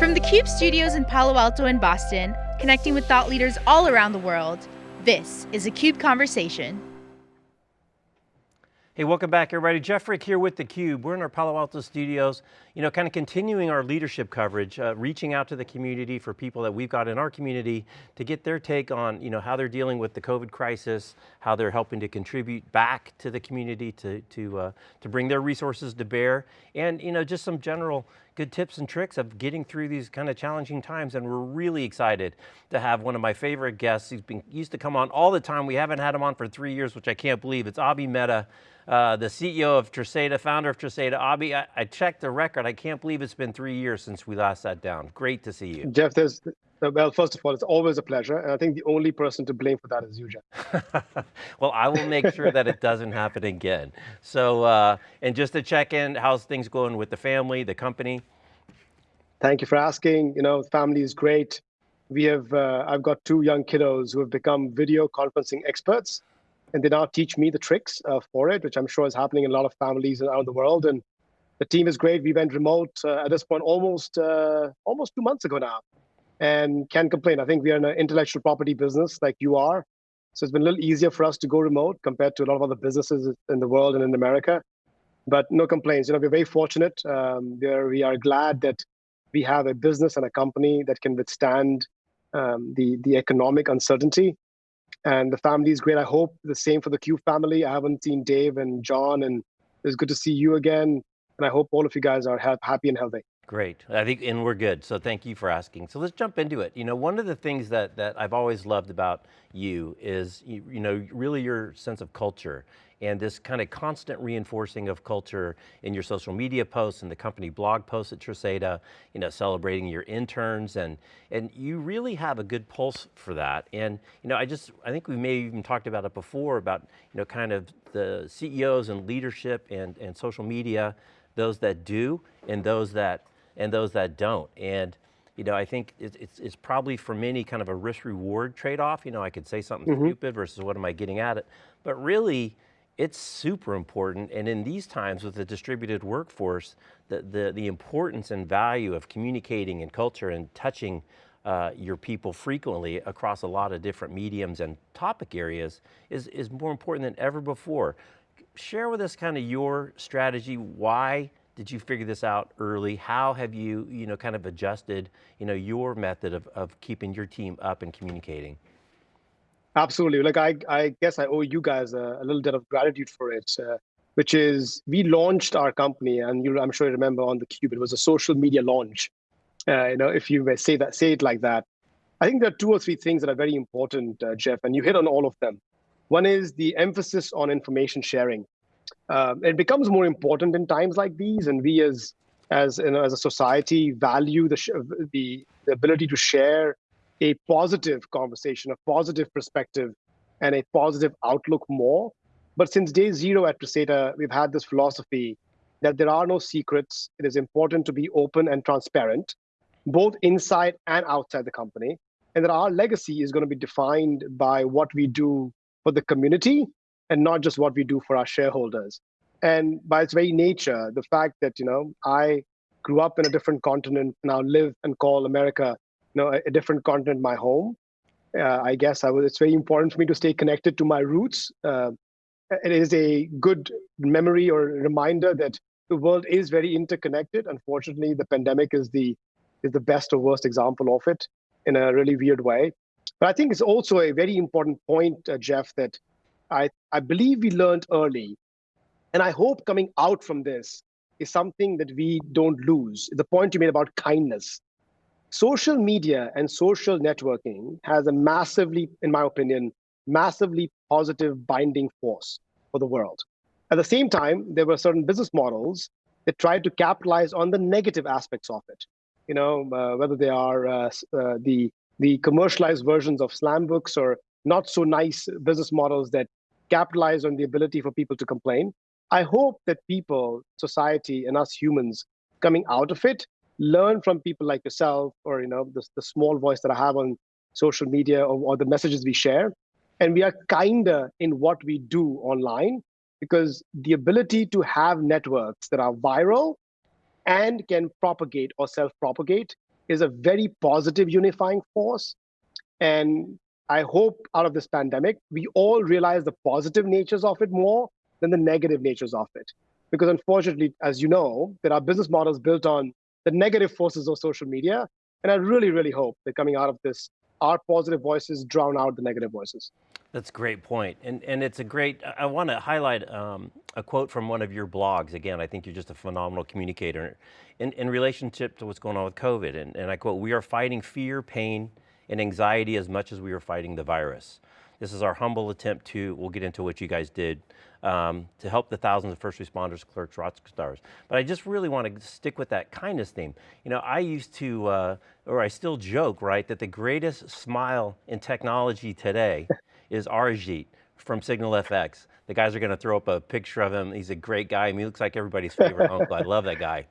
From the CUBE studios in Palo Alto and Boston, connecting with thought leaders all around the world, this is a CUBE Conversation. Hey, welcome back everybody. Jeff Frick here with theCUBE. We're in our Palo Alto studios, you know, kind of continuing our leadership coverage, uh, reaching out to the community for people that we've got in our community to get their take on, you know, how they're dealing with the COVID crisis, how they're helping to contribute back to the community to, to, uh, to bring their resources to bear, and, you know, just some general good tips and tricks of getting through these kind of challenging times and we're really excited to have one of my favorite guests. He's been used to come on all the time. We haven't had him on for three years, which I can't believe. It's Abhi Mehta, uh, the CEO of Tresata, founder of Tresata. Abhi, I, I, checked the record. I can't believe it's been three years since we last sat down. Great to see you. Jeff, there's, well, first of all, it's always a pleasure. And I think the only person to blame for that is you, Jeff. well, I will make sure that it doesn't happen again. So, uh, and just to check in, how's things going with the family, the company? Thank you for asking. You know, family is great. We have, uh, I've got two young kiddos who have become video conferencing experts and they now teach me the tricks uh, for it, which I'm sure is happening in a lot of families around the world. And the team is great. We went remote uh, at this point almost uh, almost two months ago now, and can't complain. I think we are in an intellectual property business like you are, so it's been a little easier for us to go remote compared to a lot of other businesses in the world and in America. But no complaints. You know, we're very fortunate. Um, we are we are glad that we have a business and a company that can withstand um, the the economic uncertainty and the family is great. I hope the same for the Cube family. I haven't seen Dave and John, and it's good to see you again. And I hope all of you guys are happy and healthy. Great, I think, and we're good, so thank you for asking. So let's jump into it. You know, one of the things that, that I've always loved about you is, you, you know, really your sense of culture and this kind of constant reinforcing of culture in your social media posts and the company blog posts at Tresata, you know, celebrating your interns and, and you really have a good pulse for that. And, you know, I just, I think we may have even talked about it before about, you know, kind of the CEOs and leadership and, and social media, those that do and those that and those that don't. And you know, I think it's, it's, it's probably for many kind of a risk reward trade-off. You know, I could say something mm -hmm. stupid versus what am I getting at it? But really, it's super important. And in these times with the distributed workforce, the, the, the importance and value of communicating and culture and touching uh, your people frequently across a lot of different mediums and topic areas is, is more important than ever before. Share with us kind of your strategy, why did you figure this out early? How have you, you know, kind of adjusted, you know, your method of, of keeping your team up and communicating? Absolutely. Like I, I guess I owe you guys a, a little bit of gratitude for it, uh, which is we launched our company, and you, I'm sure you remember on the Cube, it was a social media launch. Uh, you know, if you say that, say it like that. I think there are two or three things that are very important, uh, Jeff, and you hit on all of them. One is the emphasis on information sharing uh, it becomes more important in times like these, and we as as you know, as a society value the, the the ability to share a positive conversation, a positive perspective, and a positive outlook more. But since day zero at Tresata, we've had this philosophy that there are no secrets. It is important to be open and transparent, both inside and outside the company, and that our legacy is going to be defined by what we do for the community and not just what we do for our shareholders. And by its very nature, the fact that, you know, I grew up in a different continent, now live and call America, you know, a, a different continent my home. Uh, I guess I was, it's very important for me to stay connected to my roots. Uh, it is a good memory or reminder that the world is very interconnected. Unfortunately, the pandemic is the is the best or worst example of it in a really weird way. But I think it's also a very important point, uh, Jeff, that I, I believe we learned early. And I hope coming out from this is something that we don't lose. The point you made about kindness. Social media and social networking has a massively, in my opinion, massively positive binding force for the world. At the same time, there were certain business models that tried to capitalize on the negative aspects of it. You know, uh, whether they are uh, uh, the the commercialized versions of slam books or not so nice business models that capitalize on the ability for people to complain. I hope that people, society, and us humans coming out of it learn from people like yourself or you know the, the small voice that I have on social media or, or the messages we share. And we are kinder in what we do online because the ability to have networks that are viral and can propagate or self-propagate is a very positive unifying force. And I hope out of this pandemic, we all realize the positive natures of it more than the negative natures of it. Because unfortunately, as you know, there are business models built on the negative forces of social media. And I really, really hope that coming out of this, our positive voices drown out the negative voices. That's a great point. And, and it's a great, I want to highlight um, a quote from one of your blogs. Again, I think you're just a phenomenal communicator in, in relationship to what's going on with COVID. And, and I quote, we are fighting fear, pain, and anxiety as much as we were fighting the virus. This is our humble attempt to, we'll get into what you guys did, um, to help the thousands of first responders, clerks, rock stars. But I just really want to stick with that kindness theme. You know, I used to, uh, or I still joke, right, that the greatest smile in technology today is Arijit from Signal FX. The guys are going to throw up a picture of him. He's a great guy. I mean, he looks like everybody's favorite uncle. I love that guy.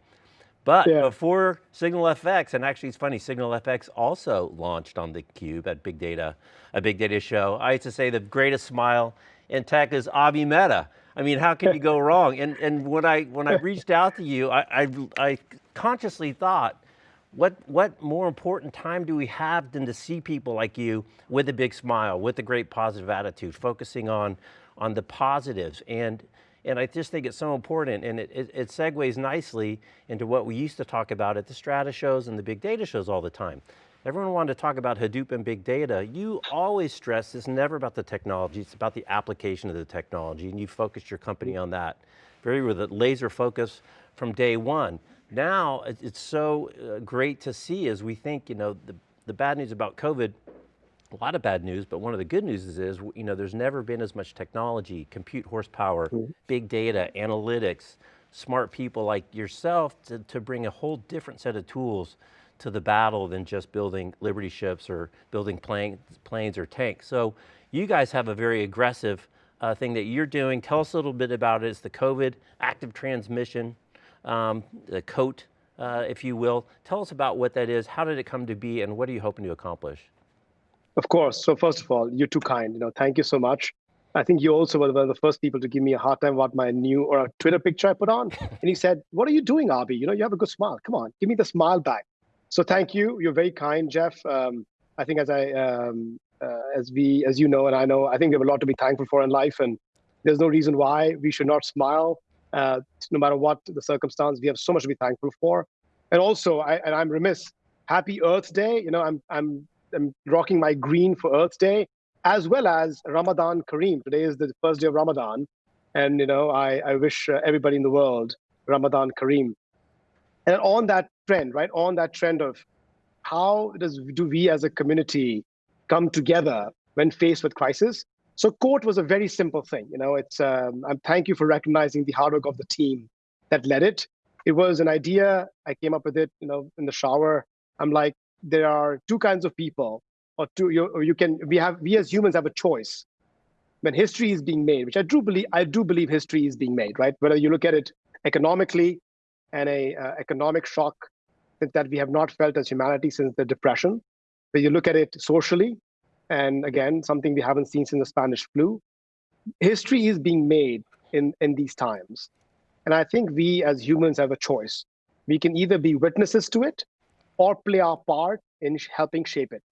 But yeah. before Signal FX, and actually it's funny, Signal FX also launched on the Cube at Big Data, a Big Data show. I used to say the greatest smile in tech is Abhi Mehta. I mean, how can you go wrong? And and when I when I reached out to you, I, I, I consciously thought, what what more important time do we have than to see people like you with a big smile, with a great positive attitude, focusing on on the positives and and I just think it's so important and it, it, it, segues nicely into what we used to talk about at the strata shows and the big data shows all the time. Everyone wanted to talk about Hadoop and big data. You always stress it's never about the technology, it's about the application of the technology and you focused your company on that. Very with a laser focus from day one. Now, it's so uh, great to see as we think, you know, the, the bad news about COVID a lot of bad news, but one of the good news is, you know, there's never been as much technology, compute horsepower, mm -hmm. big data, analytics, smart people like yourself to, to bring a whole different set of tools to the battle than just building Liberty ships or building plane, planes or tanks. So you guys have a very aggressive uh, thing that you're doing. Tell us a little bit about it. It's the COVID active transmission, um, the COAT, uh, if you will. Tell us about what that is, how did it come to be, and what are you hoping to accomplish? Of course. So first of all, you're too kind. You know, thank you so much. I think you also were one of the first people to give me a hard time about my new or a Twitter picture I put on. And he said, "What are you doing, Abhi? You know, you have a good smile. Come on, give me the smile back." So thank you. You're very kind, Jeff. Um, I think as I, um, uh, as we, as you know, and I know, I think we have a lot to be thankful for in life, and there's no reason why we should not smile, uh, no matter what the circumstance. We have so much to be thankful for, and also, I, and I'm remiss. Happy Earth Day. You know, I'm I'm I'm rocking my green for Earth Day, as well as Ramadan Kareem. Today is the first day of Ramadan. And, you know, I, I wish uh, everybody in the world Ramadan Kareem. And on that trend, right, on that trend of how does do we as a community come together when faced with crisis? So COAT was a very simple thing. You know, it's um, and thank you for recognizing the hard work of the team that led it. It was an idea. I came up with it, you know, in the shower. I'm like, there are two kinds of people, or two. You, or you can. We have. We as humans have a choice when history is being made, which I do believe. I do believe history is being made. Right. Whether you look at it economically, and a uh, economic shock that we have not felt as humanity since the depression. When you look at it socially, and again, something we haven't seen since the Spanish flu, history is being made in, in these times. And I think we as humans have a choice. We can either be witnesses to it or play our part in helping shape it.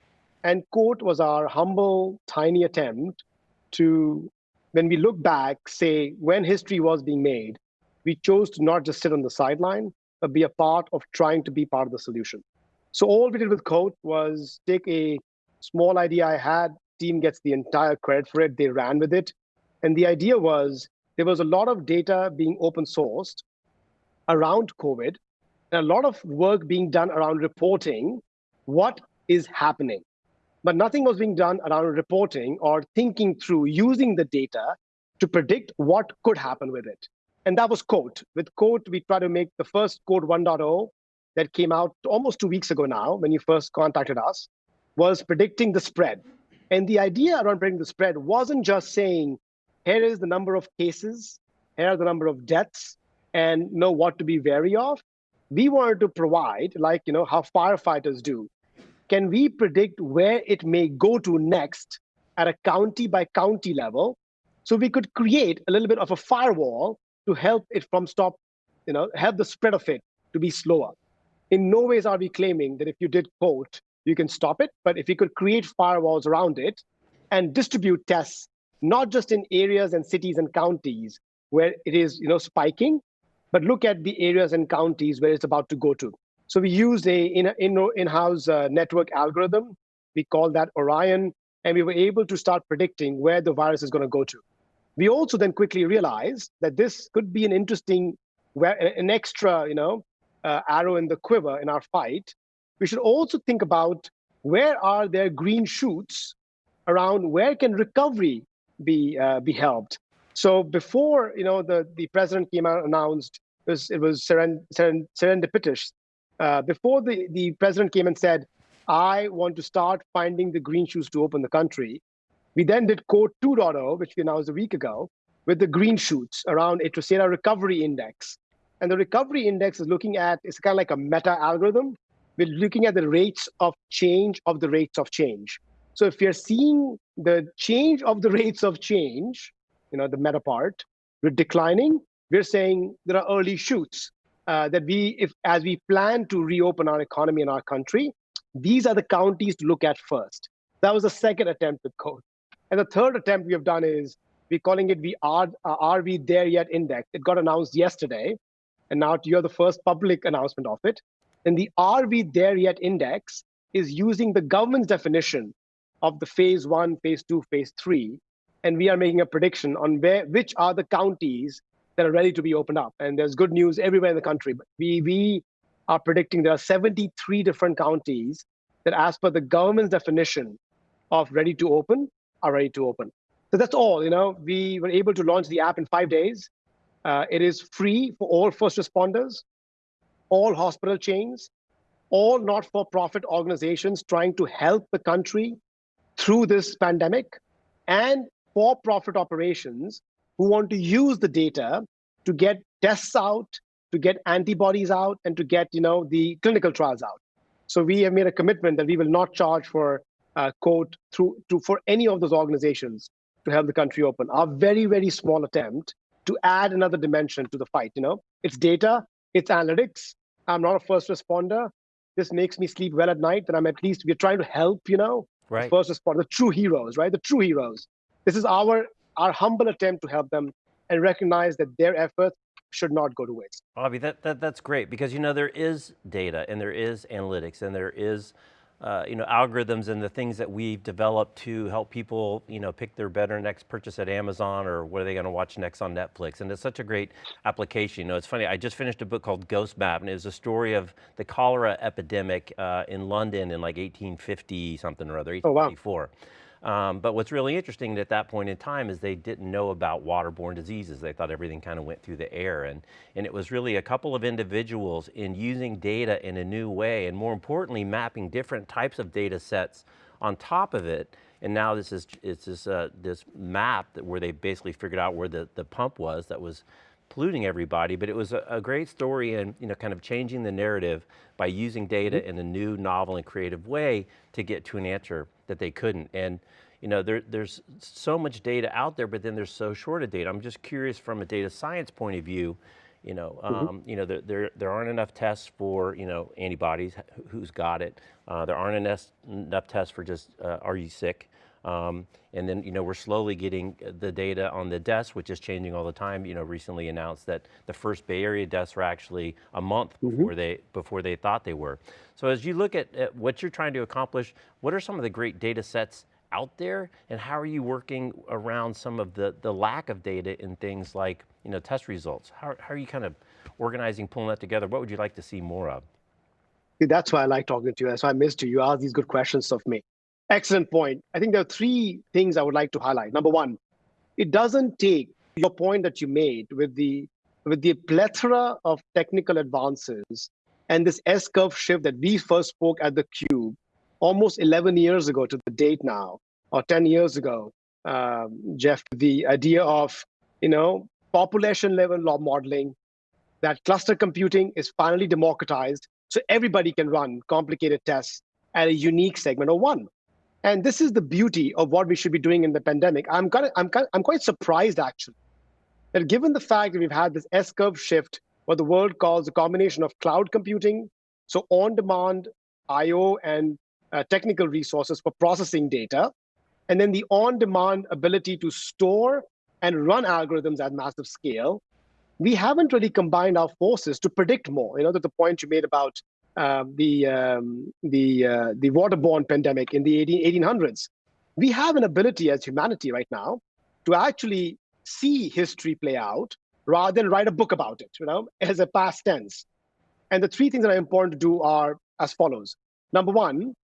And COAT was our humble, tiny attempt to, when we look back, say when history was being made, we chose to not just sit on the sideline, but be a part of trying to be part of the solution. So all we did with COAT was take a small idea I had, team gets the entire credit for it, they ran with it. And the idea was there was a lot of data being open sourced around COVID a lot of work being done around reporting what is happening. But nothing was being done around reporting or thinking through using the data to predict what could happen with it. And that was COAT. With COAT, we tried to make the first COAT 1.0 that came out almost two weeks ago now, when you first contacted us, was predicting the spread. And the idea around predicting the spread wasn't just saying, here is the number of cases, here are the number of deaths, and know what to be wary of we wanted to provide, like you know how firefighters do, can we predict where it may go to next at a county by county level? So we could create a little bit of a firewall to help it from stop, you know, help the spread of it to be slower. in no ways are we claiming that if you did COAT, you can stop it, but if you could create firewalls around it and distribute tests, not just in areas and cities and counties where it is you know, spiking, but look at the areas and counties where it's about to go to. So we used a in-house in uh, network algorithm. We call that Orion, and we were able to start predicting where the virus is going to go to. We also then quickly realized that this could be an interesting, an extra, you know, uh, arrow in the quiver in our fight. We should also think about where are there green shoots around where can recovery be uh, be helped. So before you know the the president came out and announced it was it was seren, seren, serendipitous. Uh, before the the president came and said, "I want to start finding the green shoots to open the country." We then did COAT 2.0, which we announced a week ago, with the green shoots around a Tresata recovery index. And the recovery index is looking at, it's kind of like a meta algorithm. We're looking at the rates of change of the rates of change. So if you're seeing the change of the rates of change, you know, the meta part, we're declining, we're saying there are early shoots uh, that we, if as we plan to reopen our economy in our country, these are the counties to look at first. That was the second attempt with COAT. And the third attempt we have done is we're calling it the are, uh, are we there yet index. It got announced yesterday, and now you're the first public announcement of it. And the are we there yet index is using the government's definition of the phase one, phase two, phase three, and we are making a prediction on where which are the counties that are ready to be opened up. And there's good news everywhere in the country. But we we are predicting there are 73 different counties that, as per the government's definition of ready to open, are ready to open. So that's all, you know, we were able to launch the app in five days. Uh, it is free for all first responders, all hospital chains, all not-for-profit organizations trying to help the country through this pandemic, and for-profit operations who want to use the data to get tests out, to get antibodies out, and to get you know the clinical trials out. So we have made a commitment that we will not charge for uh, COAT through to for any of those organizations to help the country open. Our very, very small attempt to add another dimension to the fight. You know, it's data, it's analytics. I'm not a first responder. This makes me sleep well at night. That I'm at least we're trying to help. You know, right. first responder, the true heroes, right? The true heroes. This is our our humble attempt to help them and recognize that their efforts should not go to waste. Abhi, that, that that's great because you know there is data and there is analytics and there is uh, you know, algorithms and the things that we've developed to help people, you know, pick their better next purchase at Amazon or what are they going to watch next on Netflix. And it's such a great application. You know, it's funny, I just finished a book called Ghost Map and it was a story of the cholera epidemic uh, in London in like 1850 something or other, 1854. Oh, wow. Um, but what's really interesting at that point in time is they didn't know about waterborne diseases. They thought everything kind of went through the air. And, and it was really a couple of individuals in using data in a new way, and more importantly, mapping different types of data sets on top of it. And now this is it's this, uh, this map that where they basically figured out where the, the pump was that was polluting everybody, but it was a, a, great story and you know, kind of changing the narrative by using data mm -hmm. in a new, novel and creative way to get to an answer that they couldn't. And you know, there, there's so much data out there, but then there's so short of data. I'm just curious from a data science point of view, you know, mm-hmm. um, mm -hmm. you know, there, there, there aren't enough tests for, you know, antibodies, who's got it. Uh, there aren't enough, enough tests for just, uh, are you sick? Um, and then, you know, we're slowly getting the data on the deaths, which is changing all the time. You know, recently announced that the first Bay Area deaths were actually a month mm -hmm. before they before they thought they were. So as you look at, at what you're trying to accomplish, what are some of the great data sets out there and how are you working around some of the, the lack of data in things like you know, test results? How, how are you kind of organizing, pulling that together? What would you like to see more of? That's why I like talking to you. That's why I missed you. You ask these good questions of me. Excellent point. I think there are three things I would like to highlight. Number one, it doesn't take your point that you made with the with the plethora of technical advances and this S-curve shift that we first spoke at the Cube almost 11 years ago to the date now, or 10 years ago, um, Jeff, the idea of, you know, population level law modeling, that cluster computing is finally democratized so everybody can run complicated tests at a unique segment of one. And this is the beauty of what we should be doing in the pandemic. I'm, kind of, I'm, kind of, I'm quite surprised, actually, that given the fact that we've had this S-curve shift, what the world calls a combination of cloud computing So on-demand I/O and uh, technical resources for processing data, and then the on-demand ability to store and run algorithms at massive scale. We haven't really combined our forces to predict more. You know, to the point you made about uh, the um, the uh, the waterborne pandemic in the 18, 1800s. We have an ability as humanity right now to actually see history play out rather than write a book about it, you know, as a past tense. And the three things that are important to do are as follows. Number one,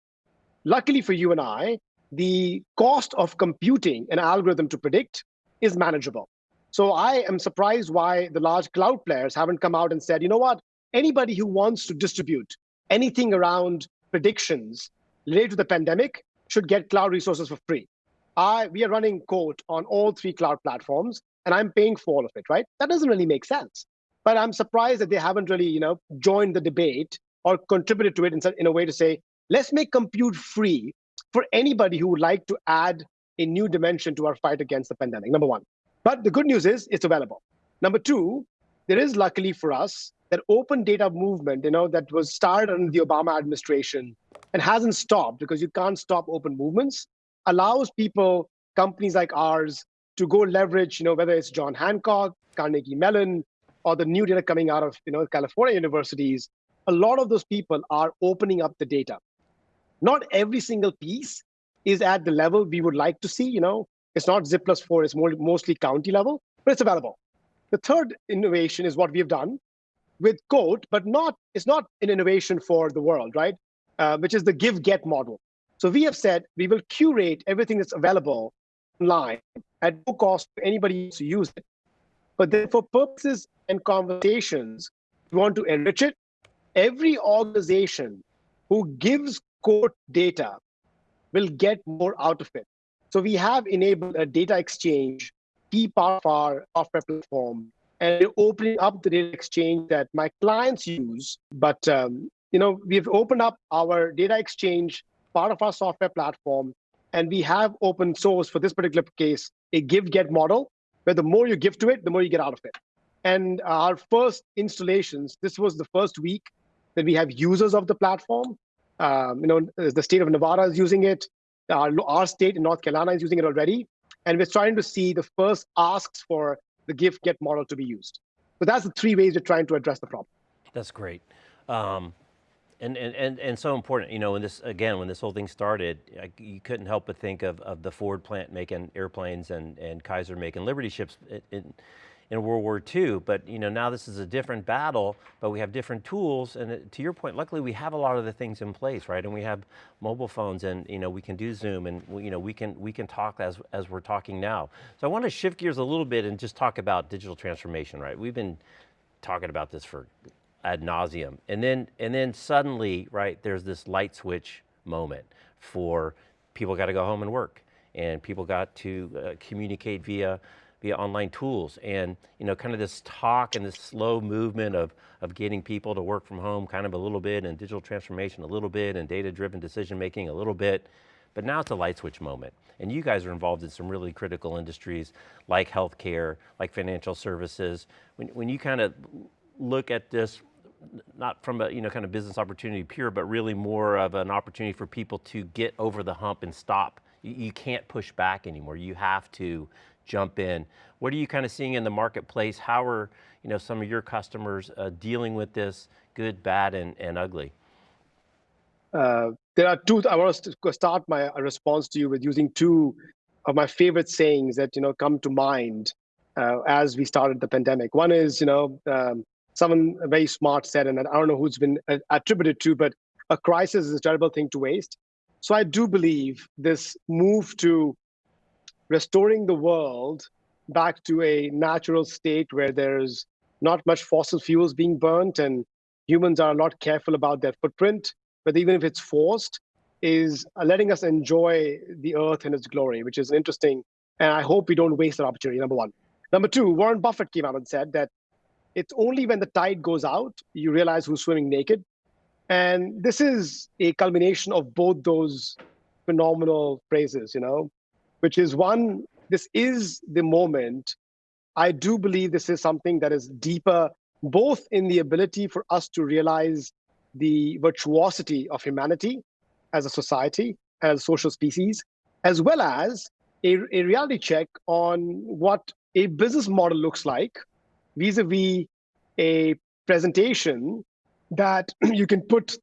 luckily for you and I, the cost of computing an algorithm to predict is manageable. So I am surprised why the large cloud players haven't come out and said, you know what, anybody who wants to distribute anything around predictions related to the pandemic should get cloud resources for free. I, we are running COAT on all three cloud platforms, and I'm paying for all of it, right? That doesn't really make sense. But I'm surprised that they haven't really, you know, joined the debate or contributed to it in, in a way to say, let's make compute free for anybody who would like to add a new dimension to our fight against the pandemic, number one. But the good news is it's available. Number two, there is luckily for us that open data movement, you know, that was started under the Obama administration and hasn't stopped because you can't stop open movements, allows people, companies like ours, to go leverage, you know, whether it's Johns Hopkins, Carnegie Mellon, or the new data coming out of, you know, California universities, a lot of those people are opening up the data. Not every single piece is at the level we would like to see, you know, it's not zip plus four, it's more, mostly county level, but it's available. The third innovation is what we have done with COAT, but not it's not an innovation for the world, right? Uh, which is the give-get model. So we have said we will curate everything that's available online at no cost to anybody to use it. But then for purposes and conversations, we want to enrich it. Every organization who gives COAT data will get more out of it. So we have enabled a data exchange, key part of our software platform, and opening up the data exchange that my clients use. But um, you know, we've opened up our data exchange part of our software platform, and we have open source for this particular case a give-get model, where the more you give to it, the more you get out of it. And our first installations, this was the first week that we have users of the platform. Um, you know, the state of Nevada is using it. Our, our state in North Carolina is using it already. And we're starting to see the first asks for the give-get model to be used. So that's the three ways you're trying to address the problem. That's great. Um, and, and, and, and so important, you know, when this, again, when this whole thing started, I, you couldn't help but think of, of the Ford plant making airplanes and, and Kaiser making Liberty ships. It, it, in World War II, but you know, now this is a different battle, but we have different tools, and to your point, luckily we have a lot of the things in place, right? And we have mobile phones, and you know, we can do Zoom, and you know, we can, we can talk as, as we're talking now. So I want to shift gears a little bit and just talk about digital transformation, right? We've been talking about this for ad nauseum, and then, and then suddenly, right, there's this light switch moment for people got to go home and work, and people got to uh, communicate via via online tools and you know kind of this talk and this slow movement of of getting people to work from home kind of a little bit and digital transformation a little bit and data driven decision making a little bit. But now it's a light switch moment. And you guys are involved in some really critical industries like healthcare like financial services. When, when you kind of look at this not from a you know kind of business opportunity pure but really more of an opportunity for people to get over the hump and stop you, you can't push back anymore. You have to jump in. What are you kind of seeing in the marketplace? How are you know, some of your customers uh, dealing with this, good, bad, and, and ugly? Uh, there are two, I want to start my response to you with using two of my favorite sayings that, you know, come to mind uh, as we started the pandemic. One is, you know, um, someone very smart said, and I don't know who's been uh, attributed to, but a crisis is a terrible thing to waste. So I do believe this move to restoring the world back to a natural state where there's not much fossil fuels being burnt and humans are a lot careful about their footprint, but even if it's forced, is letting us enjoy the earth and its glory, which is interesting. And I hope we don't waste that opportunity, number one. Number two, Warren Buffett came out and said that it's only when the tide goes out, you realize who's swimming naked. And this is a culmination of both those phenomenal phrases, you know which is one, this is the moment. I do believe this is something that is deeper, both in the ability for us to realize the virtuosity of humanity as a society, as a social species, as well as a, a reality check on what a business model looks like vis-a-vis a presentation that you can put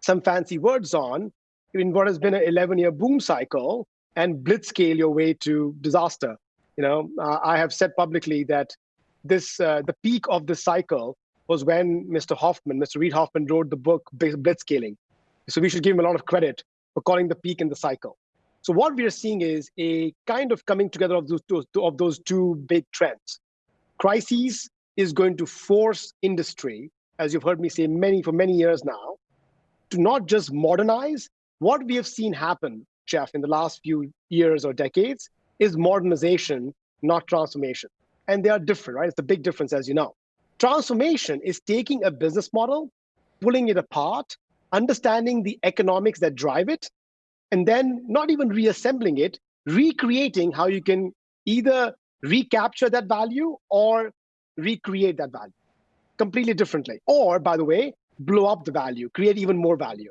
some fancy words on in what has been an 11-year boom cycle and blitzscale your way to disaster. You know, uh, I have said publicly that this uh, the peak of this cycle was when Mr. Hoffman, Mr. Reid Hoffman, wrote the book Blitzscaling. So we should give him a lot of credit for calling the peak in the cycle. So what we are seeing is a kind of coming together of those, those of those two big trends. Crises is going to force industry, as you've heard me say many for many years now, to not just modernize. What we have seen happen, Jeff, in the last few years or decades, is modernization, not transformation. And they are different, right? It's a big difference, as you know. Transformation is taking a business model, pulling it apart, understanding the economics that drive it, and then not even reassembling it, recreating how you can either recapture that value or recreate that value completely differently. Or, by the way, blow up the value, create even more value.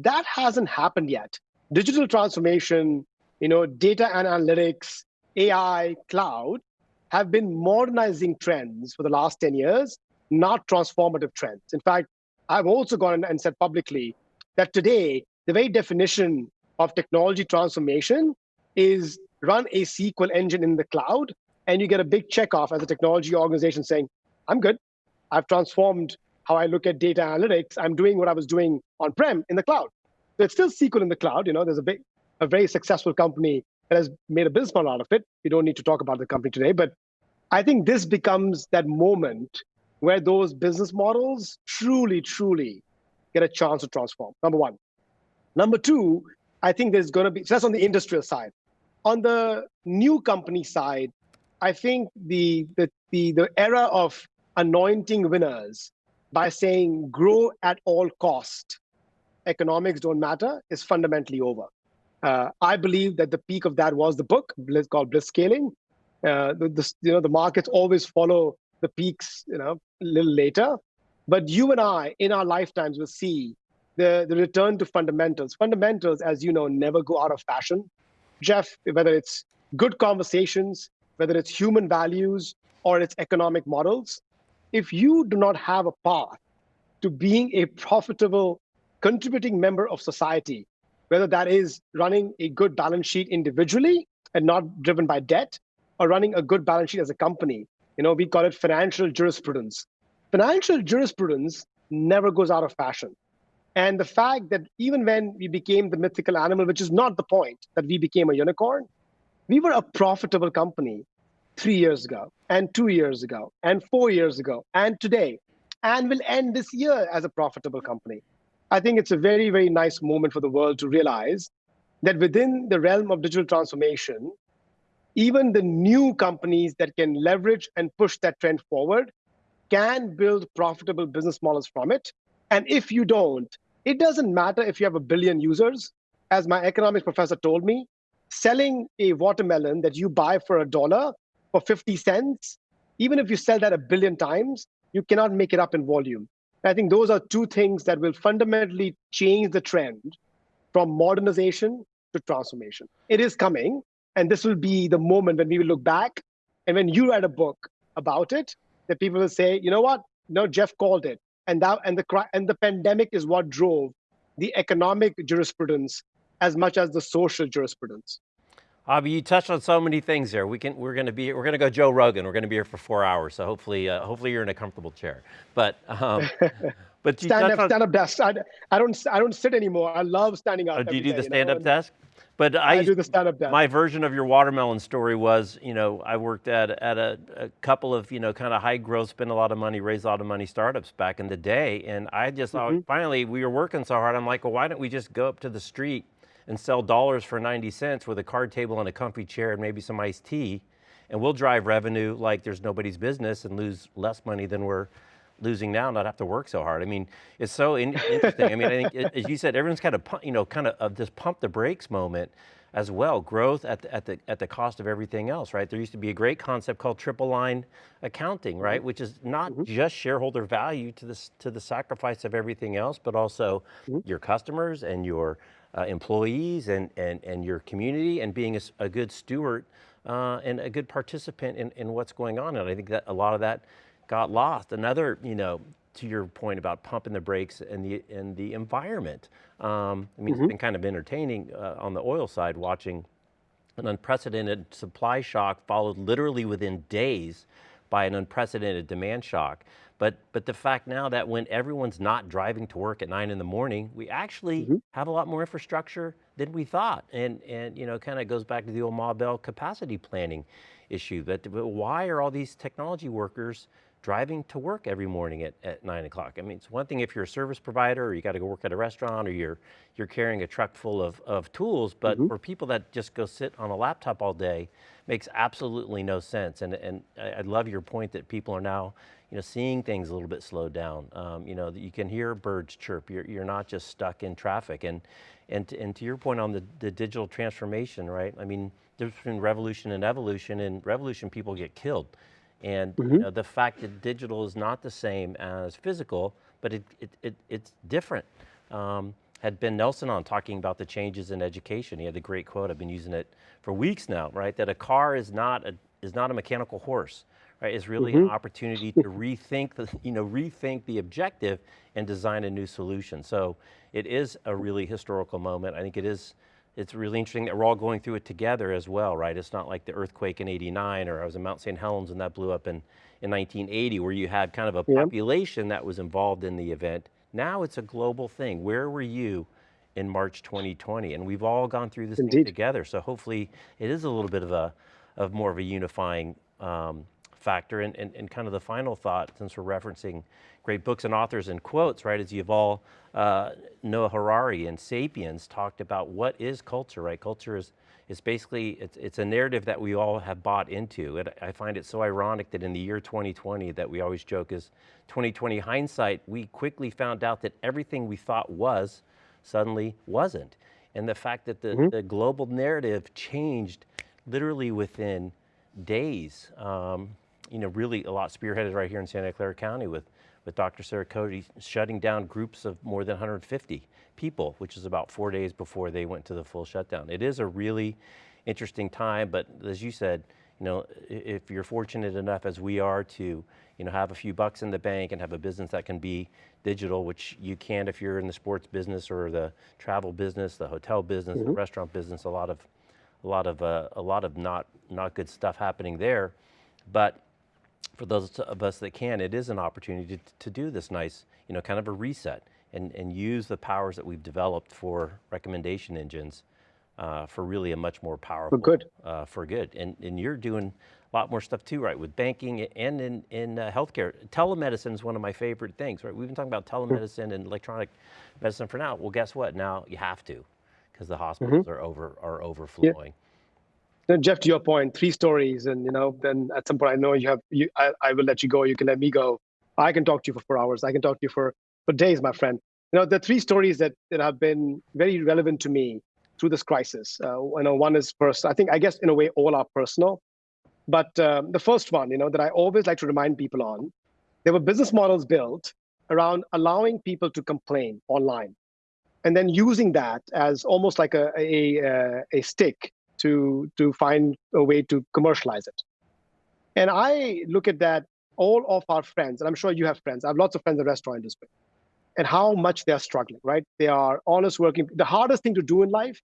That hasn't happened yet. Digital transformation, you know, data and analytics, AI, cloud have been modernizing trends for the last 10 years, not transformative trends. In fact, I've also gone and said publicly that today, the very definition of technology transformation is run a SQL engine in the cloud, and you get a big check off as a technology organization saying, I'm good. I've transformed how I look at data analytics. I'm doing what I was doing on-prem in the cloud. It's still SQL in the cloud. You know, there's a big, a very successful company that has made a business model out of it. We don't need to talk about the company today, but I think this becomes that moment where those business models truly, truly get a chance to transform, number one. Number two, I think there's going to be, so that's on the industrial side. On the new company side, I think the, the, the, the era of anointing winners by saying grow at all cost, economics don't matter, is fundamentally over. Uh, I believe that the peak of that was the book called Blitzscaling. Uh, the, the, you know, the markets always follow the peaks, you know, a little later. But you and I, in our lifetimes, will see the, the return to fundamentals. Fundamentals, as you know, never go out of fashion. Jeff, whether it's good conversations, whether it's human values or it's economic models, if you do not have a path to being a profitable, contributing member of society, whether that is running a good balance sheet individually and not driven by debt, or running a good balance sheet as a company, you know, we call it financial jurisprudence. Financial jurisprudence never goes out of fashion. And the fact that even when we became the mythical animal, which is not the point that we became a unicorn, we were a profitable company three years ago, and two years ago, and four years ago, and today, and will end this year as a profitable company. I think it's a very, very nice moment for the world to realize that within the realm of digital transformation, even the new companies that can leverage and push that trend forward can build profitable business models from it. And if you don't, it doesn't matter if you have a billion users. As my economics professor told me, selling a watermelon that you buy for a dollar for 50 cents, even if you sell that a billion times, you cannot make it up in volume. I think those are two things that will fundamentally change the trend from modernization to transformation. It is coming, and this will be the moment when we will look back and when you write a book about it, that people will say, you know what? No, Jeff called it. And that and the and the pandemic is what drove the economic jurisprudence as much as the social jurisprudence. Abhi, you touched on so many things there. We can, we're going to be, we're going to go Joe Rogan. We're going to be here for four hours. So hopefully, uh, hopefully you're in a comfortable chair. But, um, but stand up, on, stand up desk. I, I don't, I don't sit anymore. I love standing up. Oh, do you do day, the stand up know? desk? But I, I, do the stand-up desk. My version of your watermelon story was, you know, I worked at at a, a couple of, you know, kind of high growth, spend a lot of money, raise a lot of money startups back in the day, and I just mm -hmm. finally we were working so hard. I'm like, well, why don't we just go up to the street and sell dollars for 90 cents with a card table and a comfy chair and maybe some iced tea, and we'll drive revenue like there's nobody's business and lose less money than we're losing now, not have to work so hard. I mean, it's so in interesting. I mean, I think, as you said, everyone's kind of, you know, kind of, of this pump the brakes moment. as well, growth at the, at the, at the cost of everything else, right? There used to be a great concept called triple line accounting, right? Which is not mm -hmm. just shareholder value to, this, to the sacrifice of everything else, but also mm -hmm. your customers and your uh, employees and, and, and your community and being a, a good steward uh, and a good participant in, in what's going on. And I think that a lot of that got lost. Another, you know, to your point about pumping the brakes and the, and the environment. Um, I mean, mm -hmm. it's mm-hmm. been kind of entertaining uh, on the oil side watching an unprecedented supply shock followed literally within days by an unprecedented demand shock. But, but the fact now that when everyone's not driving to work at nine in the morning, we actually mm -hmm. have a lot more infrastructure than we thought. And, and you know, kind of goes back to the old Ma Bell capacity planning issue. That why are all these technology workers driving to work every morning at, at nine o'clock. I mean, it's one thing if you're a service provider or you got to go work at a restaurant or you're, you're carrying a truck full of, of tools, but mm -hmm. for people that just go sit on a laptop all day, makes absolutely no sense. And, and I, I love your point that people are now you know, seeing things a little bit slowed down. Um, you know, you can hear birds chirp, you're, you're not just stuck in traffic. And, and, to, and to your point on the, the digital transformation, right? I mean, there's been revolution and evolution, and revolution people get killed. And mm -hmm. you mm-hmm. know, the fact that digital is not the same as physical, but it, it, it it's different. Um, had Ben Nelson on talking about the changes in education. He had a great quote, I've been using it for weeks now, right? That a car is not a, is not a mechanical horse, right? It's really mm -hmm. an mm-hmm. opportunity to rethink the, you know, rethink the objective and design a new solution. So it is a really historical moment. I think it is it's really interesting that we're all going through it together as well, right? It's not like the earthquake in 89 or I was in Mount St. Helens and that blew up in, in 1980 where you had kind of a population that was involved in the event. Now it's a global thing. Where were you in March 2020? And we've all gone through this together. So hopefully it is a little bit of a, of more of a unifying um, factor. And, and, and kind of the final thought, since we're referencing great books and authors and quotes, right, as Yuval, uh, Noah Harari and Sapiens talked about what is culture, right? Culture is, is basically, it's, it's a narrative that we all have bought into. It, I find it so ironic that in the year 2020 that we always joke is 2020 hindsight, we quickly found out that everything we thought was suddenly wasn't. And the fact that the, mm -hmm. the global narrative changed literally within days. Um, you know, really a lot spearheaded right here in Santa Clara County with, with Dr. Sara Cody shutting down groups of more than 150 people, which is about four days before they went to the full shutdown. It is a really interesting time, but as you said, you know, if you're fortunate enough as we are to, you know, have a few bucks in the bank and have a business that can be digital, which you can if you're in the sports business or the travel business, the hotel business, mm -hmm. the mm-hmm. restaurant business, a lot of, a lot of, uh, a lot of not, not good stuff happening there. But for those of us that can, it is an opportunity to, to do this nice, you know, kind of a reset and, and use the powers that we've developed for recommendation engines uh, for really a much more powerful. For good. Uh, for good. And, and you're doing a lot more stuff too, right? With banking and in, in uh, healthcare. Telemedicine is one of my favorite things, right? We've been talking about telemedicine and electronic medicine for now. Well, guess what? Now you have to, because the hospitals mm -hmm. are over are overflowing. Yeah. Jeff, to your point, three stories, and you know, then at some point, I know you have. You, I, I will let you go. You can let me go. I can talk to you for four hours. I can talk to you for for days, my friend. You know, the three stories that that have been very relevant to me through this crisis. Uh, you know, one is personal. I think, I guess, in a way, all are personal. But um, the first one, you know, that I always like to remind people on, there were business models built around allowing people to complain online, and then using that as almost like a a, a, a stick to, to find a way to commercialize it. And I look at that, all of our friends, and I'm sure you have friends, I have lots of friends in the restaurant industry, and how much they're struggling, right? They are honest working. The hardest thing to do in life,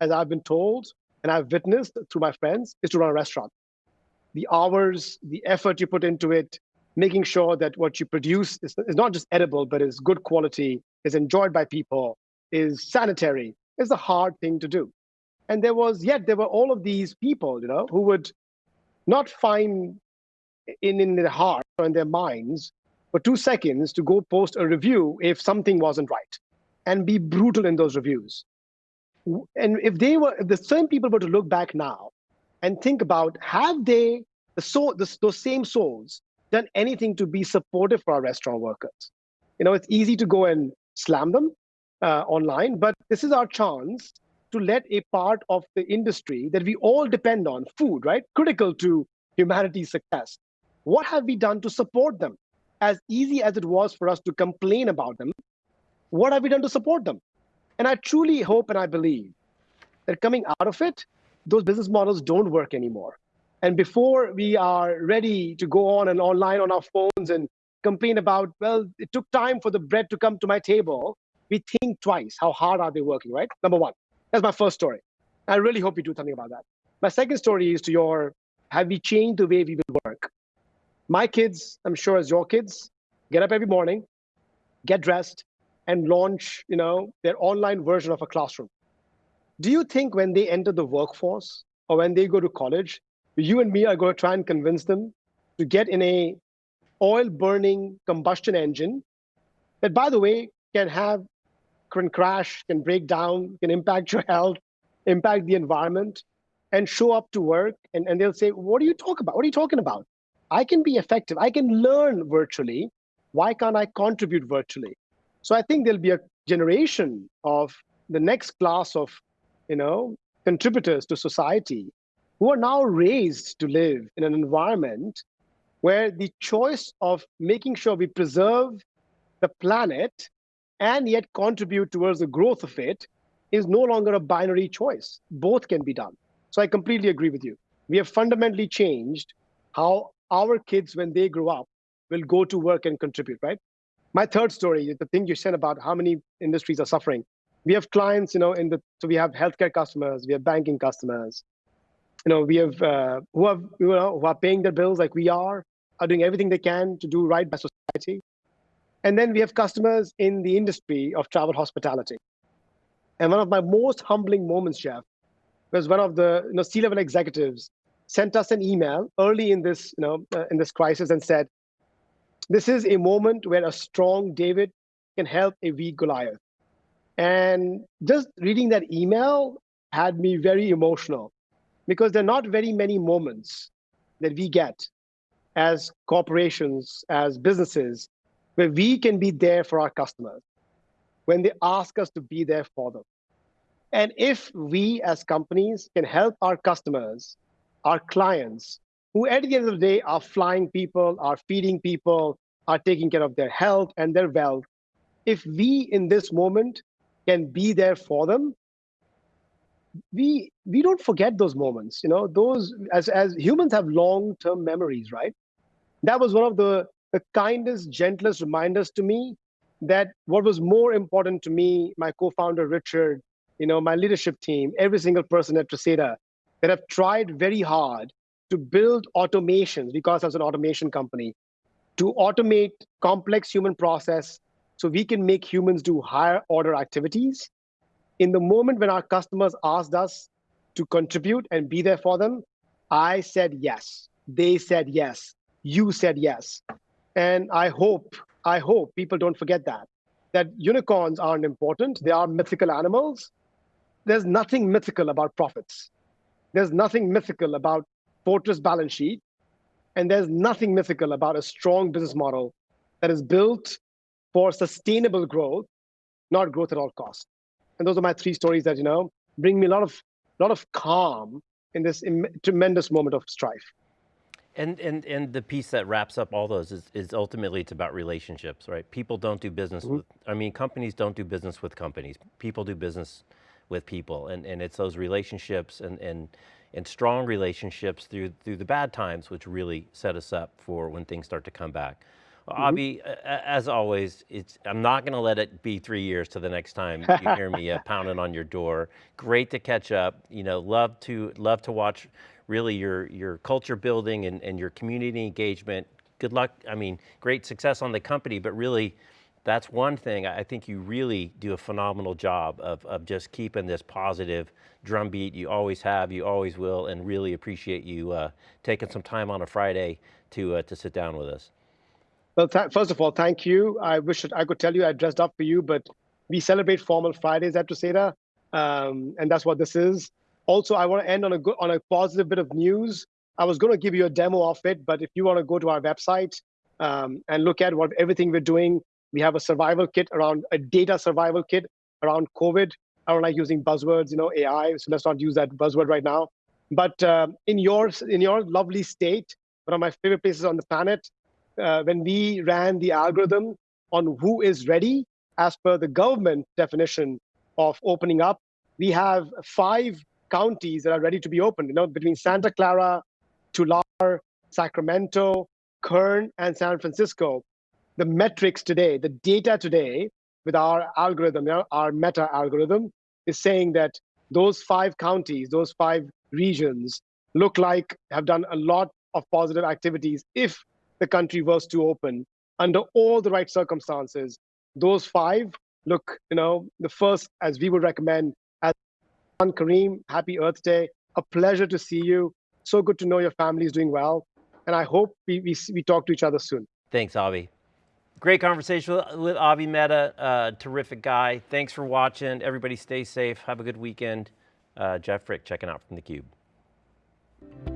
as I've been told, and I've witnessed through my friends, is to run a restaurant. The hours, the effort you put into it, making sure that what you produce is, is not just edible, but is good quality, is enjoyed by people, is sanitary, is a hard thing to do. And there was, yet there were all of these people, you know, who would not find in, in their heart or in their minds for two seconds to go post a review if something wasn't right and be brutal in those reviews. And if they were, if the same people were to look back now and think about, have they, the soul, the, those same souls, done anything to be supportive for our restaurant workers? You know, it's easy to go and slam them uh, online, but this is our chance to let a part of the industry that we all depend on, food, right? Critical to humanity's success. What have we done to support them? As easy as it was for us to complain about them, what have we done to support them? And I truly hope and I believe that coming out of it, those business models don't work anymore. And before we are ready to go on and online on our phones and complain about, well, it took time for the bread to come to my table, we think twice. How hard are they working, right? Number one. That's my first story. I really hope you do something about that. My second story is to your, have we changed the way we will work? My kids, I'm sure as your kids, get up every morning, get dressed, and launch, you know, their online version of a classroom. Do you think when they enter the workforce or when they go to college, you and me are going to try and convince them to get in a oil burning combustion engine that, by the way, can have can crash, can break down, can impact your health, impact the environment, and show up to work. And, and they'll say, What are you talking about? What are you talking about? I can be effective. I can learn virtually. Why can't I contribute virtually? So I think there'll be a generation of the next class of, you know, contributors to society who are now raised to live in an environment where the choice of making sure we preserve the planet and yet contribute towards the growth of it is no longer a binary choice. Both can be done. So I completely agree with you. We have fundamentally changed how our kids, when they grow up, will go to work and contribute, right? My third story, the thing you said about how many industries are suffering. We have clients, you know, in the so we have healthcare customers, we have banking customers, you know, we have uh, who have you know who are paying their bills like we are, are doing everything they can to do right by society. And then we have customers in the industry of travel hospitality. And one of my most humbling moments, Jeff, was one of the you know, C-level executives sent us an email early in this, you know, uh, in this crisis and said, this is a moment where a strong David can help a weak Goliath. And just reading that email had me very emotional because there are not very many moments that we get as corporations, as businesses, where we can be there for our customers when they ask us to be there for them. And if we as companies can help our customers, our clients, who at the end of the day are flying people, are feeding people, are taking care of their health and their wealth, if we in this moment can be there for them, we we don't forget those moments. You know, those as as humans have long-term memories, right? That was one of the the kindest, gentlest reminders to me that what was more important to me, my co-founder Richard, you know, my leadership team, every single person at Tresata, that have tried very hard to build automations because as an automation company, to automate complex human process so we can make humans do higher order activities. In the moment when our customers asked us to contribute and be there for them, I said yes. They said yes. You said yes. And I hope, I hope people don't forget that, that unicorns aren't important. They are mythical animals. There's nothing mythical about profits. There's nothing mythical about fortress balance sheet. And there's nothing mythical about a strong business model that is built for sustainable growth, not growth at all costs. And those are my three stories that, you know, bring me a lot of, lot of calm in this tremendous moment of strife. And, and, and the piece that wraps up all those is, is ultimately it's about relationships, right? People don't do business mm -hmm. with, I mean, companies don't do business with companies. People do business with people and, and it's those relationships and, and, and strong relationships through, through the bad times which really set us up for when things start to come back. Well, mm -hmm. As always, it's, I'm not going to let it be three years to the next time you hear me uh, pounding on your door. Great to catch up. You know, love to love to watch really your, your culture building and, and your community engagement. Good luck, I mean, great success on the company, but really, that's one thing. I think you really do a phenomenal job of, of just keeping this positive drumbeat. You always have, you always will, and really appreciate you uh, taking some time on a Friday to, uh, to sit down with us. Well, first of all, thank you. I wish I could tell you I dressed up for you, but we celebrate formal Fridays at Tresata, um, and that's what this is. Also, I want to end on a good, on a positive bit of news. I was going to give you a demo of it, but if you want to go to our website um, and look at what everything we're doing, we have a survival kit around a data survival kit around COVID. I don't like using buzzwords, you know, AI. So let's not use that buzzword right now. But uh, in your in your lovely state, one of my favorite places on the planet, uh, when we ran the algorithm on who is ready, as per the government definition of opening up, we have five counties that are ready to be opened. You know, between Santa Clara, Tulare, Sacramento, Kern, and San Francisco. The metrics today, the data today, with our algorithm, our meta algorithm, is saying that those five counties, those five regions, look like have done a lot of positive activities if the country was to open under all the right circumstances. Those five look, you know, the first, as we would recommend, Kareem, happy Earth Day. A pleasure to see you. So good to know your family is doing well. And I hope we, we, we talk to each other soon. Thanks, Abhi. Great conversation with Abhi Mehta, uh, terrific guy. Thanks for watching. Everybody stay safe. Have a good weekend. Uh, Jeff Frick checking out from theCUBE.